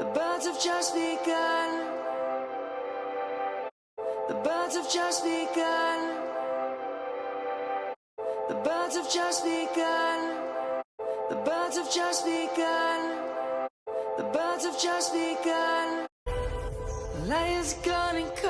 The birds have just begun. The birds have just begun. The birds have just begun. The birds have just begun. The birds have just begun. Lions gone and come.